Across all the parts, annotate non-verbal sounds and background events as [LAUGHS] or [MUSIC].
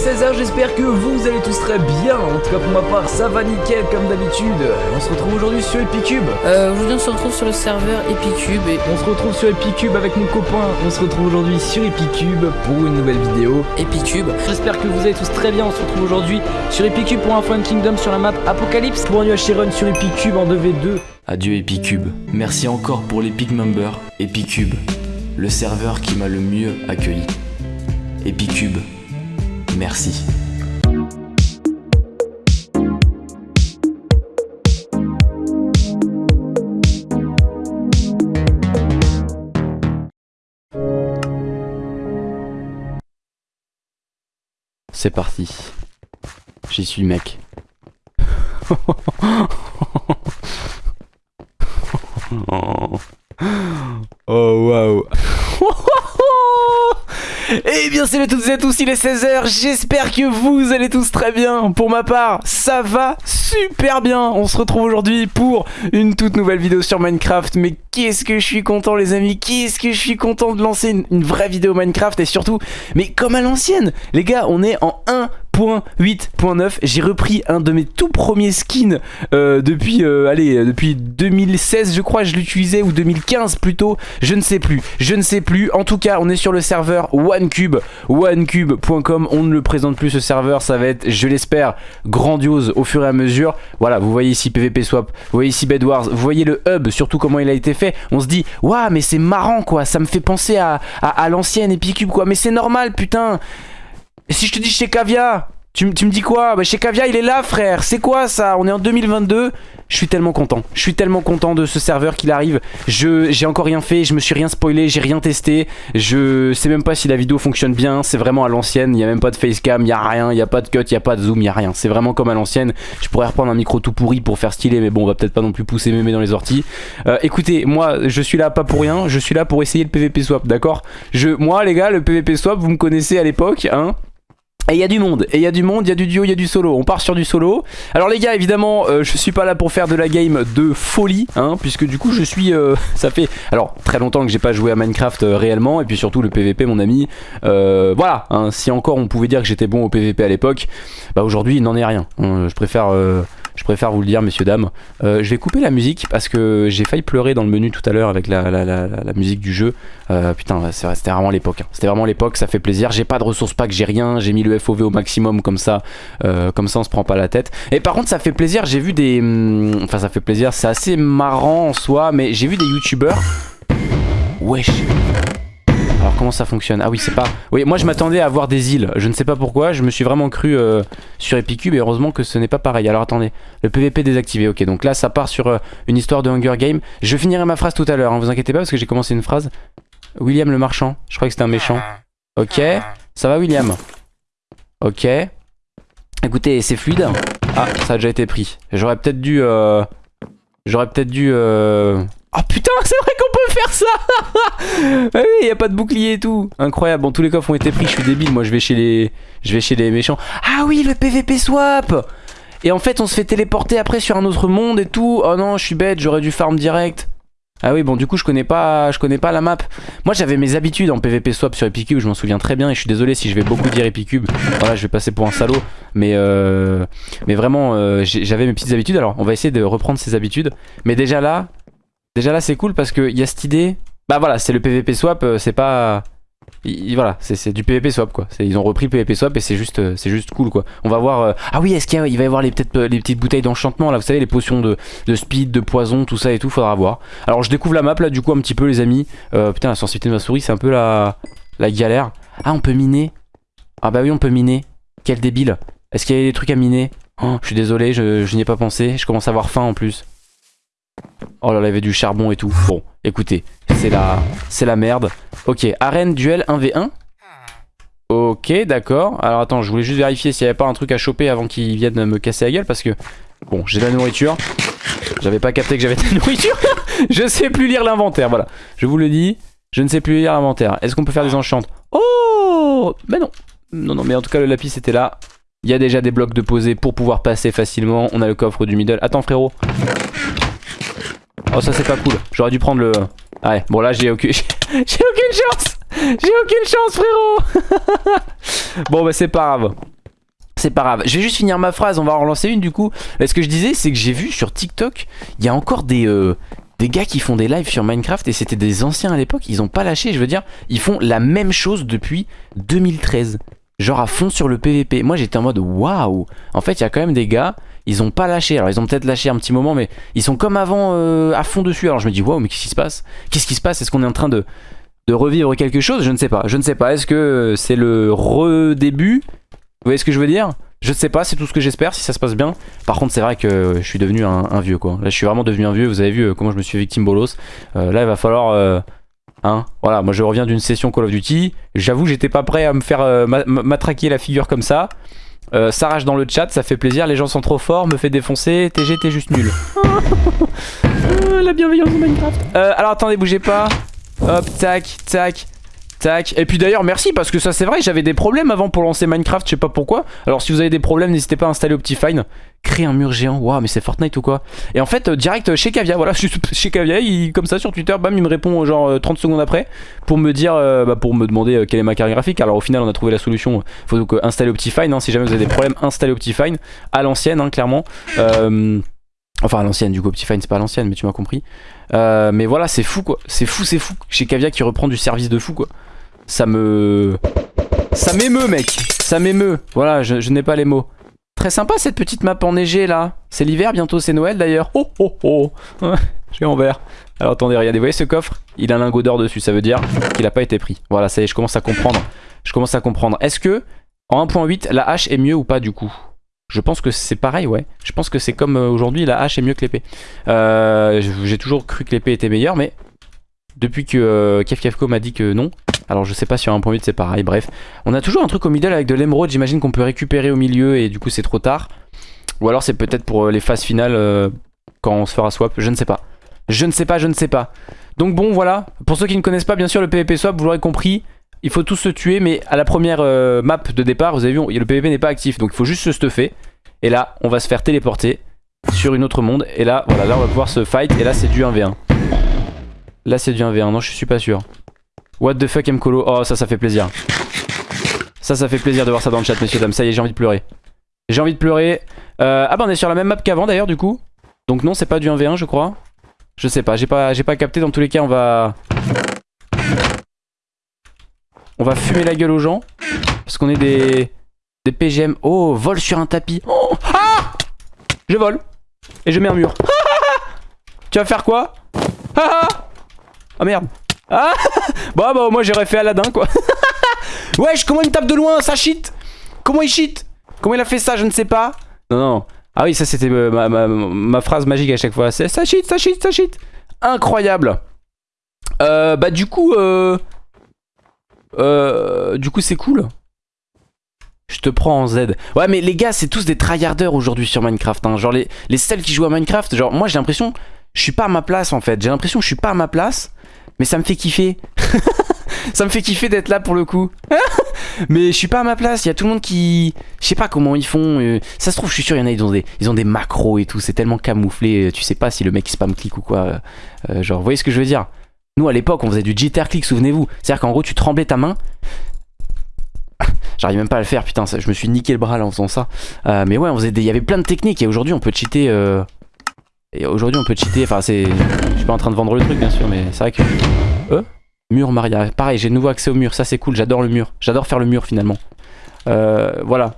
16h, j'espère que vous allez tous très bien. En tout cas pour ma part, ça va nickel comme d'habitude. On se retrouve aujourd'hui sur Epicube. Euh, aujourd'hui on se retrouve sur le serveur Epicube et On se retrouve sur Epicube avec mon copain. On se retrouve aujourd'hui sur Epicube pour une nouvelle vidéo. Epicube. J'espère que vous allez tous très bien. On se retrouve aujourd'hui sur Epicube pour un Fun Kingdom sur la map Apocalypse pour un UHC Run sur Epicube en 2v2. Adieu Epicube. Merci encore pour l'Epic Member Epicube, le serveur qui m'a le mieux accueilli. Epicube, merci. C'est parti. J'y suis mec. [LAUGHS] Oh waouh Eh salut à toutes et à tous, il est 16h, j'espère que vous allez tous très bien. Pour ma part, ça va super bien. On se retrouve aujourd'hui pour une toute nouvelle vidéo sur Minecraft. Mais qu'est-ce que je suis content les amis, qu'est-ce que je suis content de lancer une, une vraie vidéo Minecraft et surtout, mais comme à l'ancienne. Les gars, on est en 1.8.9 j'ai repris un de mes tout premiers skins euh, depuis euh, allez depuis 2016 je crois je l'utilisais ou 2015 plutôt. Je ne sais plus. Je ne sais plus. En tout cas on est sur le serveur OneCube. Onecube.com on ne le présente plus ce serveur. Ça va être je l'espère grandiose au fur et à mesure. Voilà vous voyez ici PVP Swap vous voyez ici Bed Wars vous voyez le hub surtout comment il a été fait. On se dit waouh mais c'est marrant quoi. Ça me fait penser à, à, à l'ancienne Epicube quoi. Mais c'est normal putain et si je te dis chez Cavia, tu, me dis quoi? Bah chez Cavia il est là frère, c'est quoi ça? On est en 2022, je suis tellement content. Je suis tellement content de ce serveur qu'il arrive. Je J'ai encore rien fait, je me suis rien spoilé, j'ai rien testé. Je sais même pas si la vidéo fonctionne bien, c'est vraiment à l'ancienne, il n'y a même pas de facecam, il n'y a rien, il n'y a pas de cut, il n'y a pas de zoom, il n'y a rien. C'est vraiment comme à l'ancienne. Je pourrais reprendre un micro tout pourri pour faire stylé, mais bon on va peut-être pas non plus pousser mémé dans les orties. Euh, écoutez, moi je suis là pas pour rien, je suis là pour essayer le PVP swap, d'accord? Je, Moi les gars, le PVP swap, vous me connaissez à l'époque, hein et il y a du monde, et il y a du monde, il y a du duo, il y a du solo. On part sur du solo. Alors les gars, évidemment, euh, je suis pas là pour faire de la game de folie, hein, puisque du coup je suis, euh, [LAUGHS] ça fait, alors très longtemps que j'ai pas joué à Minecraft euh, réellement, et puis surtout le PVP, mon ami. Euh, voilà, hein, si encore on pouvait dire que j'étais bon au PVP à l'époque, bah aujourd'hui il n'en est rien. je préfère. Je préfère vous le dire, messieurs, dames. Euh, je vais couper la musique parce que j'ai failli pleurer dans le menu tout à l'heure avec la, la- la- la- musique du jeu. Euh, putain, c'était vraiment l'époque. hein. C'était vraiment l'époque, ça fait plaisir. J'ai pas de ressources pack, j'ai rien. J'ai mis le FOV au maximum comme ça. Euh, comme ça, on se prend pas la tête. Et par contre, ça fait plaisir. J'ai vu des. hum, Enfin, ça fait plaisir. C'est assez marrant en soi, mais j'ai vu des youtubeurs. Wesh. Alors comment ça fonctionne? Ah oui c'est pas... Oui moi je m'attendais à avoir des îles. Je ne sais pas pourquoi. Je me suis vraiment cru euh, sur Epicube Et heureusement que ce n'est pas pareil. Alors attendez. Le PVP désactivé. Ok donc là ça part sur euh, une histoire de Hunger Game Je finirai ma phrase tout à l'heure hein, Vous inquiétez pas parce que j'ai commencé une phrase. William le marchand. Je crois que c'était un méchant. Ok. Ça va William? Ok. Écoutez c'est fluide. Ah ça a déjà été pris. J'aurais peut-être dû euh, J'aurais peut-être dû. Oh putain c'est vrai qu'on peut faire ça [LAUGHS] Ah oui, y a pas de bouclier et tout. Incroyable. Bon, tous les coffres ont été pris. Je suis débile. Moi, je vais chez les, je vais chez les méchants. Ah oui, le PVP swap. Et en fait, on se fait téléporter après sur un autre monde et tout. Oh non, je suis bête. J'aurais dû farm direct. Ah oui, bon, du coup, je connais pas, je connais pas la map. Moi, j'avais mes habitudes en PVP swap sur Epicube. Je m'en souviens très bien. Et je suis désolé si je vais beaucoup dire Epicube. Voilà, je vais passer pour un salaud. Mais, euh, mais vraiment, euh, j'avais mes petites habitudes. Alors, on va essayer de reprendre ces habitudes. Mais déjà là, déjà là, c'est cool parce qu'il y a cette idée. Bah voilà, c'est le PVP swap, euh, c'est pas... il- il- voilà, c'est du PVP swap quoi. Ils ont repris le PVP swap et c'est juste, euh, c'est juste cool quoi. On va voir... euh, Ah oui, est-ce qu'il va y avoir les, euh, les petites bouteilles d'enchantement là, vous savez, les potions de, de speed, de poison, tout ça et tout, faudra voir. Alors je découvre la map là du coup un petit peu les amis. Euh, putain, la sensibilité de ma souris, c'est un peu la, la galère. Ah, on peut miner Ah bah oui, on peut miner. Quel débile. Est-ce qu'il y a des trucs à miner? Oh, Je suis désolé, je, je n'y ai pas pensé. Je commence à avoir faim en plus. Oh là là, il y avait du charbon et tout. Bon, écoutez, c'est la, c'est la merde. Ok, arène duel 1v1. Ok, d'accord. Alors attends, je voulais juste vérifier s'il n'y avait pas un truc à choper avant qu'ils viennent me casser la gueule parce que... Bon, j'ai de la nourriture. J'avais pas capté que j'avais de la nourriture. [LAUGHS] je sais plus lire l'inventaire, voilà. Je vous le dis, je ne sais plus lire l'inventaire. Est-ce qu'on peut faire des enchantes? Oh Mais non. Non, non, mais en tout cas, le lapis était là. Il y a déjà des blocs de posés pour pouvoir passer facilement. On a le coffre du middle. Attends, frérot. Oh, ça, c'est pas cool. J'aurais dû prendre le... Ouais, bon, là, j'ai aucune... [LAUGHS] aucune chance J'ai aucune chance, frérot [LAUGHS] Bon, bah c'est pas grave. C'est pas grave. Je vais juste finir ma phrase, on va en relancer une du coup. Euh, Ce que je disais, c'est que j'ai vu sur TikTok, il y a encore des, euh, des gars qui font des lives sur Minecraft et c'était des anciens à l'époque, ils ont pas lâché, je veux dire, ils font la même chose depuis 2013. Genre à fond sur le PVP. Moi j'étais en mode waouh En fait, il y a quand même des gars, ils ont pas lâché. Alors ils ont peut-être lâché un petit moment, mais ils sont comme avant euh, à fond dessus. Alors je me dis waouh, mais qu'est-ce qui se passe? Qu'est-ce qui se passe? Est-ce qu'on est en train de, de revivre quelque chose? Je ne sais pas. Je ne sais pas. Est-ce que c'est le redébut? Vous voyez ce que je veux dire? Je ne sais pas, c'est tout ce que j'espère si ça se passe bien. Par contre, c'est vrai que je suis devenu un, vieux quoi. Là, je suis vraiment devenu un vieux. Vous avez vu euh, comment je me suis victime bolos. Euh, là, il va falloir. euh, Hein voilà, moi je reviens d'une session Call of Duty. J'avoue, j'étais pas prêt à me faire euh, ma- ma- matraquer la figure comme ça. Euh, ça rage dans le chat, ça fait plaisir. Les gens sont trop forts, me fait défoncer. TG, t'es juste nul. Euh, [LAUGHS] la bienveillance de Minecraft. Euh, alors attendez, bougez pas. Hop, tac, tac. Et puis d'ailleurs, merci parce que ça c'est vrai, j'avais des problèmes avant pour lancer Minecraft, je sais pas pourquoi. Alors si vous avez des problèmes, n'hésitez pas à installer Optifine. Créer un mur géant, waouh, mais c'est Fortnite ou quoi? Et en fait, euh, direct euh, chez Kavia, voilà, [LAUGHS] je suis chez Kavia, il, comme ça sur Twitter, bam, il me répond euh, genre euh, 30 secondes après pour me dire, bah, pour me demander quelle est ma carte graphique. Alors au final, on a trouvé la solution. Faut donc installer Optifine, hein, si jamais vous avez des problèmes, installez Optifine à l'ancienne, hein, clairement. Enfin l'ancienne du coup Optifine c'est pas l'ancienne mais tu m'as compris. Euh, Mais voilà c'est fou quoi. C'est fou c'est fou. Chez Kavia qui reprend du service de fou quoi. Ça me... Ça m'émeut mec. Ça m'émeut. Voilà je, n'ai pas les mots. Très sympa cette petite map enneigée là. C'est l'hiver bientôt c'est Noël d'ailleurs. Oh oh oh. [LAUGHS] J'ai en vert Alors attendez regardez vous voyez ce coffre? Il a un lingot d'or dessus. Ça veut dire qu'il a pas été pris. Voilà ça y est je commence à comprendre. Je commence à comprendre. Est-ce que en 1.8 la hache est mieux ou pas du coup? Je pense que c'est pareil, ouais. Je pense que c'est comme euh, aujourd'hui, la hache est mieux que l'épée. Euh, J'ai toujours cru que l'épée était meilleure, mais depuis que euh, Kev Kefko m'a dit que non, alors je sais pas si sur 1.8 c'est pareil, bref. On a toujours un truc au middle avec de l'émeraude, j'imagine qu'on peut récupérer au milieu et du coup c'est trop tard. Ou alors c'est peut-être pour euh, les phases finales quand on se fera swap, je ne sais pas. Je ne sais pas, je ne sais pas. Donc bon, voilà. Pour ceux qui ne connaissent pas, bien sûr, le PvP swap, vous l'aurez compris, il faut tous se tuer, mais à la première euh, map de départ, vous avez vu, le PvP n'est pas actif, donc il faut juste se stuffer. Et là, on va se faire téléporter sur une autre monde. Et là, voilà, là on va pouvoir se fight. Et là, c'est du 1v1. Là, c'est du 1v1. Non, je suis pas sûr. What the fuck, Mkolo Oh, ça, ça fait plaisir. Ça, ça fait plaisir de voir ça dans le chat, messieurs, dames. Ça y est, j'ai envie de pleurer. J'ai envie de pleurer. Euh, ah bah, on est sur la même map qu'avant, d'ailleurs, du coup. Donc non, c'est pas du 1v1, je crois. Je sais pas, j'ai pas, j'ai pas capté. Dans tous les cas, on va... On va fumer la gueule aux gens. Parce qu'on est des... Des PGM. Oh, vol sur un tapis. Oh, ah Je vole. Et je mets un mur. tu vas faire quoi? Ah Ah merde. Ah Bon bah moi j'aurais fait Aladdin quoi. [LAUGHS] Wesh comment il me tape de loin Ça cheat Comment il cheat Comment il a fait ça Je ne sais pas. Non non. Ah oui ça c'était euh, ma, ma- ma phrase magique à chaque fois. C'est ça cheat, ça cheat, ça cheat. Incroyable. Euh, bah du coup... Euh, euh, du coup c'est cool. Je te prends en Z. Ouais, mais les gars, c'est tous des tryharders aujourd'hui sur Minecraft. hein. Genre, les, les seuls qui jouent à Minecraft, genre, moi j'ai l'impression, je suis pas à ma place en fait. J'ai l'impression que je suis pas à ma place, mais ça me fait kiffer. [LAUGHS] ça me fait kiffer d'être là pour le coup. [LAUGHS] mais je suis pas à ma place. Il y a tout le monde qui. Je sais pas comment ils font. euh, Ça se trouve, je suis sûr, il a, ils ont des, macros et tout. C'est tellement camouflé. euh, Tu sais pas si le mec spam click ou quoi. genre, vous voyez ce que je veux dire? Nous à l'époque, on faisait du jitter click, souvenez-vous. C'est-à-dire qu'en gros, tu tremblais ta main. [LAUGHS] J'arrive même pas à le faire, putain, je me suis niqué le bras là en faisant ça. Euh, mais ouais, on faisait des- il y avait plein de techniques et aujourd'hui on peut cheater. euh, Et aujourd'hui on peut cheater, enfin c'est. Je suis pas en train de vendre le truc bien sûr, mais c'est vrai que. Euh Mur Maria. Pareil, j'ai de nouveau accès au mur, ça c'est cool, j'adore le mur. J'adore faire le mur finalement. Voilà.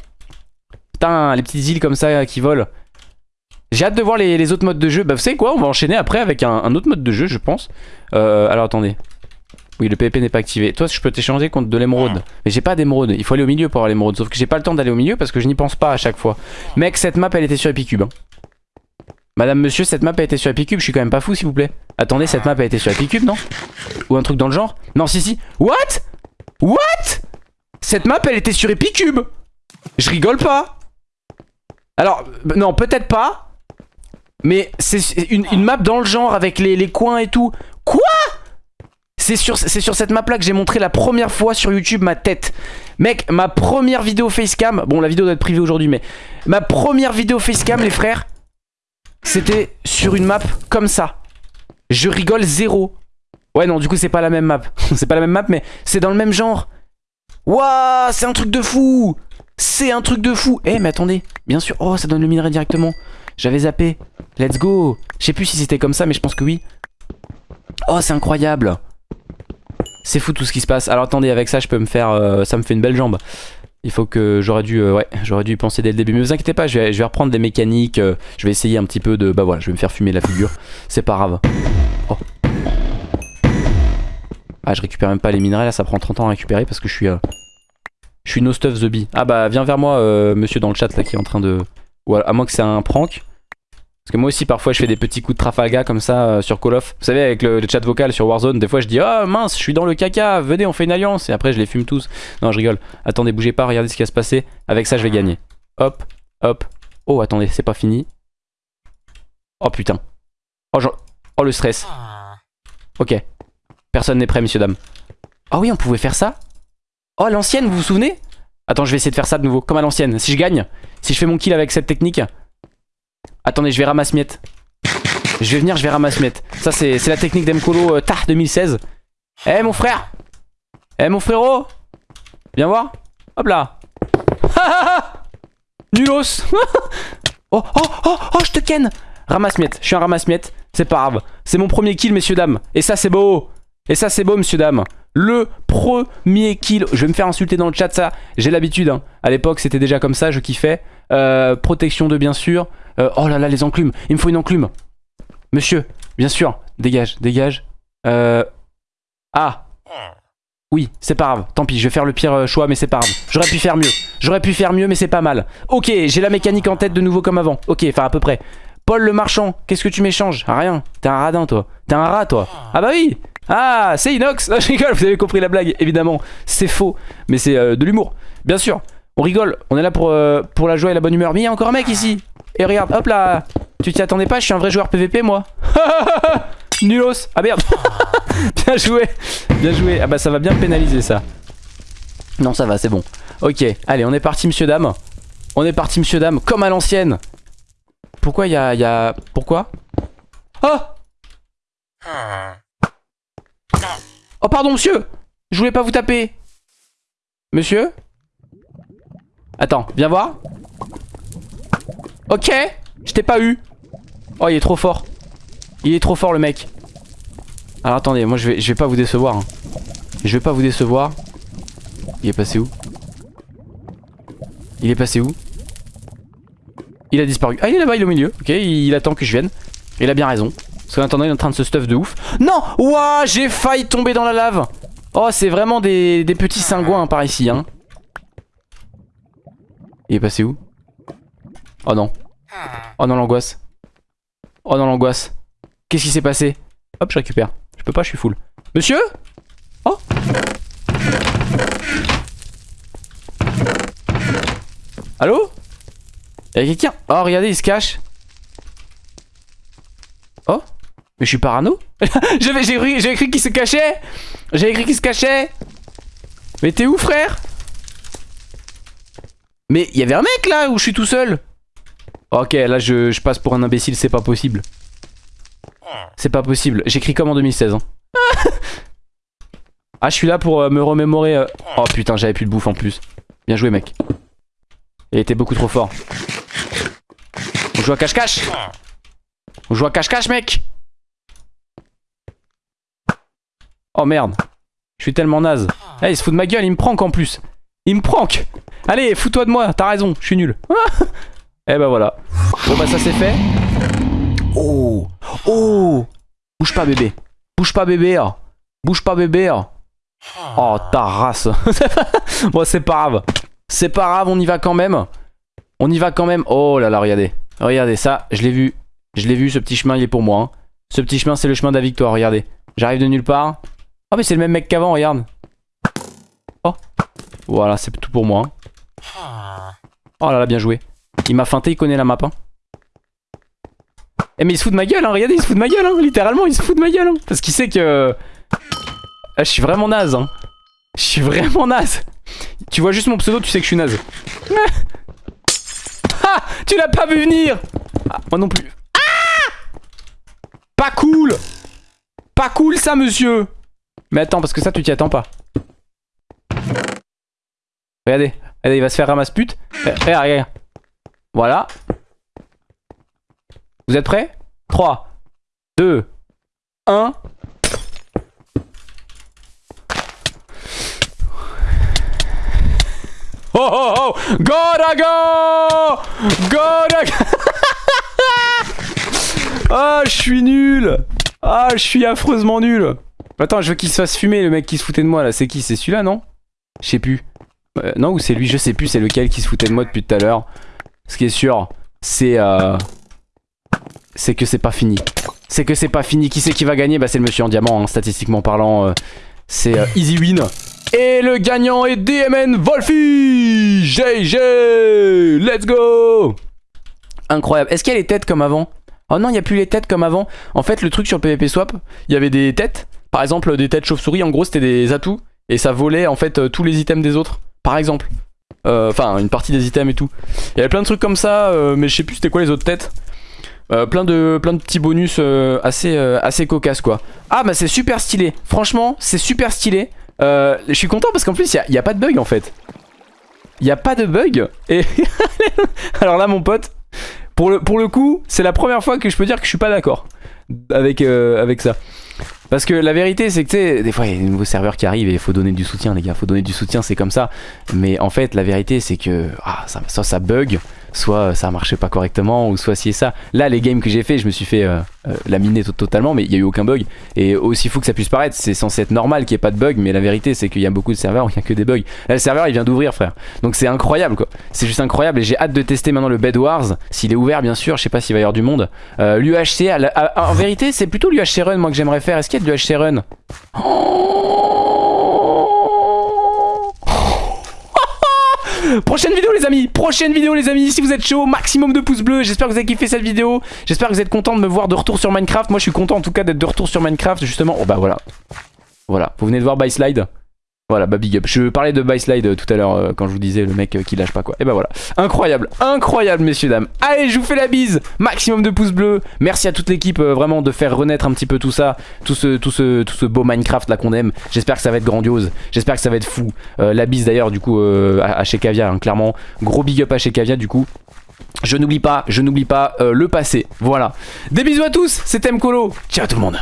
Putain, les petites îles comme ça qui volent. J'ai hâte de voir les, les autres modes de jeu. Bah vous savez quoi, on va enchaîner après avec un, un autre mode de jeu je pense. Euh, alors attendez. Oui, le PvP n'est pas activé. Toi, je peux t'échanger contre de l'émeraude. Mais j'ai pas d'émeraude. Il faut aller au milieu pour avoir l'émeraude. Sauf que j'ai pas le temps d'aller au milieu parce que je n'y pense pas à chaque fois. Mec, cette map, elle était sur Epicube. hein. Madame, monsieur, cette map a été sur Epicube. Je suis quand même pas fou, s'il vous plaît. Attendez, cette map a été sur Epicube, non? Ou un truc dans le genre? Non, si, si. What? What? Cette map, elle était sur Epicube. Je rigole pas. Alors, euh, non, peut-être pas. Mais c'est une, map dans le genre avec les, coins et tout. Quoi? C'est sur, cette map là que j'ai montré la première fois sur YouTube ma tête. Mec, ma première vidéo facecam. Bon, la vidéo doit être privée aujourd'hui, mais ma première vidéo facecam, les frères, c'était sur une map comme ça. Je rigole zéro. Ouais, non, du coup, c'est pas la même map. [LAUGHS] c'est pas la même map, mais c'est dans le même genre. Waouh, c'est un truc de fou C'est un truc de fou Eh, mais attendez, bien sûr. Oh, ça donne le minerai directement. J'avais zappé. Let's go Je sais plus si c'était comme ça, mais je pense que oui. Oh, c'est incroyable C'est fou tout ce qui se passe. Alors attendez, avec ça, je peux me faire... euh, ça me fait une belle jambe. Il faut que j'aurais dû, euh, ouais, j'aurais dû y penser dès le début. Mais vous inquiétez pas, je vais, reprendre des mécaniques. euh, je vais essayer un petit peu de, bah voilà, je vais me faire fumer la figure. C'est pas grave. Oh. Ah, je récupère même pas les minerais là, ça prend 30 ans à récupérer parce que je suis, euh, je suis no stuff the bee. Ah bah viens vers moi, euh, monsieur dans le chat là qui est en train de, ou à, à moins que c'est un prank. Parce que moi aussi parfois je fais des petits coups de Trafalgar comme ça euh, sur Call of. Vous savez avec le, chat vocal sur Warzone, des fois je dis oh mince, je suis dans le caca, venez on fait une alliance et après je les fume tous. Non je rigole. Attendez bougez pas, regardez ce qui va se passer. Avec ça je vais gagner. Hop, hop. Oh attendez c'est pas fini. Oh putain. Oh, oh le stress. Ok. Personne n'est prêt messieurs dames. Ah oui on pouvait faire ça? Oh l'ancienne vous vous souvenez? Attends je vais essayer de faire ça de nouveau comme à l'ancienne. Si je gagne, si je fais mon kill avec cette technique. Attendez je vais ramasse miette. Je vais venir je vais ramasse miette. Ça c'est la technique d'Emcolo euh, Tah 2016. Eh mon frère Eh mon frérot Viens voir Hop là [LAUGHS] Nulos [LAUGHS] Oh oh oh oh je te ken Ramasse miette, je suis un ramasse miette, c'est pas grave. C'est mon premier kill messieurs dames. Et ça c'est beau Et ça c'est beau messieurs dames. Le premier kill. Je vais me faire insulter dans le chat ça. J'ai l'habitude. hein. À l'époque c'était déjà comme ça, je kiffais. Euh, protection de bien sûr. Euh, oh là là les enclumes. Il me faut une enclume. Monsieur, bien sûr. Dégage, dégage. Euh... Ah oui, c'est pas grave. Tant pis, je vais faire le pire euh, choix, mais c'est pas grave. J'aurais pu faire mieux. J'aurais pu faire mieux, mais c'est pas mal. Ok, j'ai la mécanique en tête de nouveau comme avant. Ok, enfin à peu près. Paul le marchand, qu'est-ce que tu m'échanges? Rien. T'es un radin, toi. T'es un rat, toi. Ah bah oui Ah, c'est Inox Ah, [LAUGHS] Je rigole, vous avez compris la blague, évidemment. C'est faux, mais c'est euh, de l'humour. Bien sûr. On rigole. On est là pour, euh, pour la joie et la bonne humeur. Mais il y a encore un mec ici. Et regarde, hop là. Tu t'y attendais pas Je suis un vrai joueur PVP, moi. [LAUGHS] Nulos. Ah merde. [LAUGHS] Bien joué. Bien joué. Ah bah ça va bien pénaliser ça. Non, ça va, c'est bon. Ok, allez, on est parti, monsieur, dame. On est parti, monsieur, dame, comme à l'ancienne. Pourquoi il y y a... Pourquoi? Oh Oh, pardon, monsieur Je voulais pas vous taper. Monsieur? Attends, viens voir. Ok, je t'ai pas eu. Oh, il est trop fort. Il est trop fort, le mec. Alors, attendez, moi, je vais, je vais pas vous décevoir. hein. Je vais pas vous décevoir. Il est passé où? Il est passé où? Il a disparu. Ah, il est là-bas, il est au milieu. Ok, il attend que je vienne. Il a bien raison. Parce qu'en attendant, il est en train de se stuff de ouf. Non Ouah, j'ai failli tomber dans la lave. Oh, c'est vraiment des, des petits cingouins par ici, hein. Il est passé où? Oh non. Oh non, l'angoisse. Oh non, l'angoisse. Qu'est-ce qui s'est passé? Hop, je récupère. Je peux pas, je suis full. Monsieur? Oh! Allô? Y'a quelqu'un? Oh regardez il se cache. Oh! Mais je suis parano? [LAUGHS] J'ai cru qu'il se cachait. J'avais cru qu'il se cachait. Mais t'es où frère? Mais il y avait un mec là où je suis tout seul. Ok là je, passe pour un imbécile c'est pas possible. C'est pas possible. J'écris comme en 2016 hein. Ah je suis là pour euh, me remémorer euh, Oh putain j'avais plus de bouffe en plus. Bien joué mec. Il était beaucoup trop fort. On joue à cache-cache. On joue à cache-cache mec. Oh merde. Je suis tellement naze. Eh il se fout de ma gueule il me prank en plus Il me prank. Allez fous-toi de moi t'as raison je suis nul. [LAUGHS] Eh bah voilà. Bon bah ça c'est fait. Oh Oh. Bouge pas bébé. Bouge pas bébé hein. Bouge pas bébé hein. Oh ta race. [LAUGHS] Bon c'est pas grave. C'est pas grave on y va quand même. On y va quand même. Oh là là regardez. Regardez ça je l'ai vu. Je l'ai vu ce petit chemin il est pour moi hein. Ce petit chemin c'est le chemin de la victoire regardez. J'arrive de nulle part. Oh mais c'est le même mec qu'avant regarde Voilà c'est tout pour moi. Oh là là bien joué Il m'a feinté il connaît la map hein. Eh mais il se fout de ma gueule hein, regardez il se fout de ma gueule hein, littéralement il se fout de ma gueule hein, Parce qu'il sait que ah, je suis vraiment naze hein. Je suis vraiment naze. Tu vois juste mon pseudo, tu sais que je suis naze. [LAUGHS] ah Tu l'as pas vu venir ah, Moi non plus. Ah Pas cool pas cool ça, monsieur Mais attends, parce que ça, tu t'y attends pas. Regardez, regardez, il va se faire ramasse pute. Eh, Regarde, regarde. Voilà. Vous êtes prêts? 3, 2, 1. Oh oh oh go Gotta go Ah, je suis nul Ah, je suis affreusement nul Attends, je veux qu'il se fasse fumer, le mec qui se foutait de moi, là. C'est qui? C'est celui-là, non? Je sais plus. Euh, non, ou c'est lui, je sais plus, c'est lequel qui se foutait de moi depuis tout à l'heure. Ce qui est sûr, c'est... Euh... C'est que c'est pas fini. C'est que c'est pas fini. Qui c'est qui va gagner? Bah c'est le monsieur en diamant, hein, statistiquement parlant. euh, c'est euh, easy win. Et le gagnant est DMN Wolfie GG Let's go Incroyable. Est-ce qu'il y a les têtes comme avant? Oh non, il n'y a plus les têtes comme avant. En fait, le truc sur PvP Swap, il y avait des têtes. Par exemple, des têtes chauve-souris. En gros, c'était des atouts. Et ça volait en fait tous les items des autres. Par exemple. Euh, Enfin, une partie des items et tout. Il y avait plein de trucs comme ça, euh, mais je sais plus c'était quoi les autres têtes. Euh, plein, de, plein de petits bonus euh, assez, assez cocasses quoi. Ah bah c'est super stylé. Franchement, c'est super stylé. Je suis content parce qu'en plus, il n'y a, pas de bug en fait. Il n'y a pas de bug. Et [LAUGHS] alors là, mon pote, pour le, pour le coup, c'est la première fois que je peux dire que je suis pas d'accord avec, avec ça. Parce que la vérité, c'est que tu sais, des fois il y a des nouveaux serveurs qui arrivent et il faut donner du soutien, les gars. Faut donner du soutien, c'est comme ça. Mais en fait, la vérité, c'est que ah, soit ça bug, soit ça marchait pas correctement, ou soit ci et ça. Là, les games que j'ai fait, je me suis fait euh, euh, laminer to- totalement, mais il y a eu aucun bug. Et aussi fou que ça puisse paraître, c'est censé être normal qu'il n'y ait pas de bug, mais la vérité, c'est qu'il y a beaucoup de serveurs où il n'y a que des bugs. Le serveur, il vient d'ouvrir, frère. Donc c'est incroyable, quoi. C'est juste incroyable. Et j'ai hâte de tester maintenant le Bed Wars, s'il est ouvert, bien sûr. Je sais pas s'il va y avoir du monde. Euh, L'UHC, en vérité, c'est plutôt l'UHC Run, moi, que j'aimerais faire. Est-ce qu'il y a de l'UHC Run [LAUGHS] Prochaine vidéo les amis, prochaine vidéo les amis, si vous êtes chaud, maximum de pouces bleus, j'espère que vous avez kiffé cette vidéo, j'espère que vous êtes content de me voir de retour sur Minecraft, moi je suis content en tout cas d'être de retour sur Minecraft justement, oh bah voilà, voilà, vous venez de voir By Slide, voilà bah big up, je parlais de By Slide euh, tout à l'heure euh, quand je vous disais le mec euh, qui lâche pas quoi, et bah voilà, incroyable, incroyable messieurs dames, allez je vous fais la bise, maximum de pouces bleus, merci à toute l'équipe vraiment de faire renaître un petit peu tout ça, tout ce, beau Minecraft là qu'on aime, j'espère que ça va être grandiose, j'espère que ça va être fou, la bise d'ailleurs du coup à, chez Cavia, hein, clairement, gros big up à chez Cavia du coup, je n'oublie pas, je n'oublie pas le passé, voilà, des bisous à tous, c'était Mkolo, ciao tout le monde